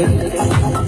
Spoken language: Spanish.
Gracias.